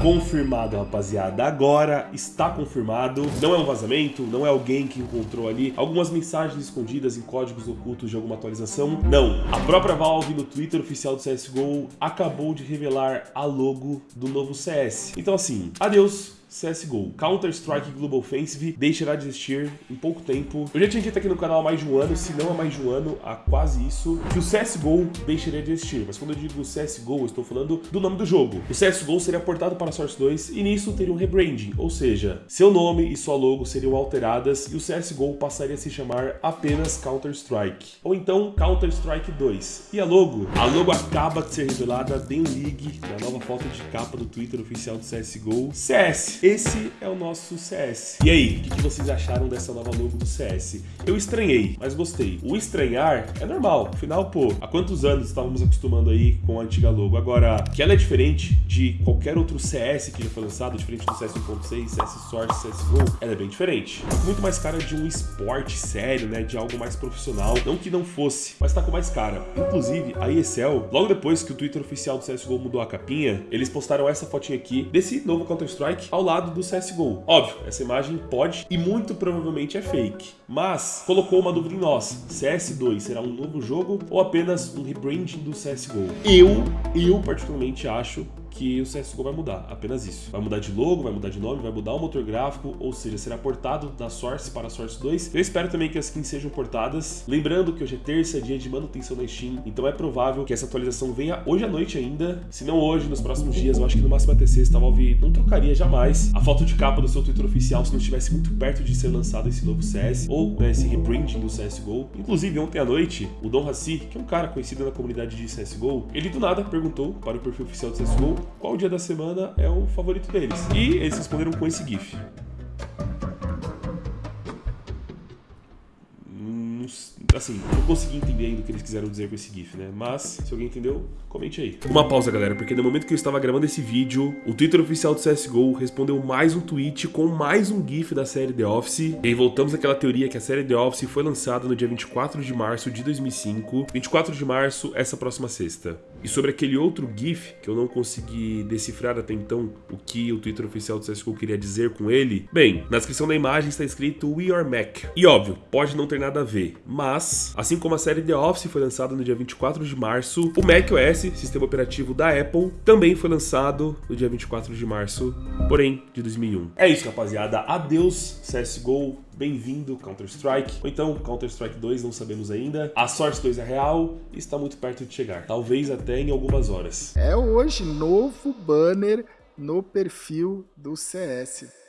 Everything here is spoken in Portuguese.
confirmado, rapaziada. Agora está confirmado. Não é um vazamento, não é alguém que encontrou ali algumas mensagens escondidas em códigos ocultos de alguma atualização. Não. A própria Valve no Twitter oficial do CSGO acabou de revelar a logo do novo CS. Então assim, adeus CSGO. Counter-Strike Global Offensive deixará de existir em pouco tempo. Eu já tinha dito aqui no canal há mais de um ano, se não há mais de um ano, há quase isso, que o CSGO deixaria de existir. Mas quando eu digo CSGO, eu estou falando do nome do jogo. O CSGO seria portado para Source 2 e nisso teria um rebranding, ou seja, seu nome e sua logo seriam alteradas e o CSGO passaria a se chamar apenas Counter-Strike. Ou então Counter-Strike 2. E a logo? A logo acaba de ser revelada em League, na nova foto de capa do Twitter oficial do CSGO. CS esse é o nosso CS. E aí, o que vocês acharam dessa nova logo do CS? Eu estranhei, mas gostei. O estranhar é normal, afinal, pô, há quantos anos estávamos acostumando aí com a antiga logo? Agora, que ela é diferente de qualquer outro CS que já foi lançado, diferente do CS 1.6, CS Source, CSGO, ela é bem diferente. Tá muito mais cara de um esporte sério, né, de algo mais profissional. Não que não fosse, mas tá com mais cara. Inclusive, a ESL, logo depois que o Twitter oficial do CSGO mudou a capinha, eles postaram essa fotinha aqui desse novo Counter-Strike ao lado do CSGO. Óbvio, essa imagem pode e muito provavelmente é fake, mas colocou uma dúvida em nós. CS2 será um novo jogo ou apenas um rebranding do CSGO? Eu, eu particularmente acho que o CSGO vai mudar, apenas isso. Vai mudar de logo, vai mudar de nome, vai mudar o motor gráfico, ou seja, será portado da Source para a Source 2. Eu espero também que as skins sejam portadas. Lembrando que hoje é terça, dia de manutenção na Steam, então é provável que essa atualização venha hoje à noite ainda. Se não hoje, nos próximos dias, eu acho que no máximo até sexta, a Valve não trocaria jamais a foto de capa do seu Twitter oficial se não estivesse muito perto de ser lançado esse novo CS, ou né, esse rebranding do CSGO. Inclusive, ontem à noite, o Dom Hassi, que é um cara conhecido na comunidade de CSGO, ele do nada perguntou para o perfil oficial do CSGO qual dia da semana é o favorito deles. E eles responderam com esse GIF. assim, não consegui entender ainda o que eles quiseram dizer com esse GIF, né? Mas, se alguém entendeu, comente aí. Uma pausa, galera, porque no momento que eu estava gravando esse vídeo, o Twitter oficial do CSGO respondeu mais um tweet com mais um GIF da série The Office. E aí voltamos àquela teoria que a série The Office foi lançada no dia 24 de março de 2005. 24 de março, essa próxima sexta. E sobre aquele outro GIF, que eu não consegui decifrar até então o que o Twitter oficial do CSGO queria dizer com ele, bem, na descrição da imagem está escrito We Are Mac. E óbvio, pode não ter nada a ver, mas assim como a série The Office foi lançada no dia 24 de março, o macOS, sistema operativo da Apple, também foi lançado no dia 24 de março, porém de 2001. É isso, rapaziada. Adeus CSGO, bem-vindo Counter-Strike, ou então Counter-Strike 2, não sabemos ainda. A Source 2 é real e está muito perto de chegar, talvez até em algumas horas. É hoje novo banner no perfil do CS.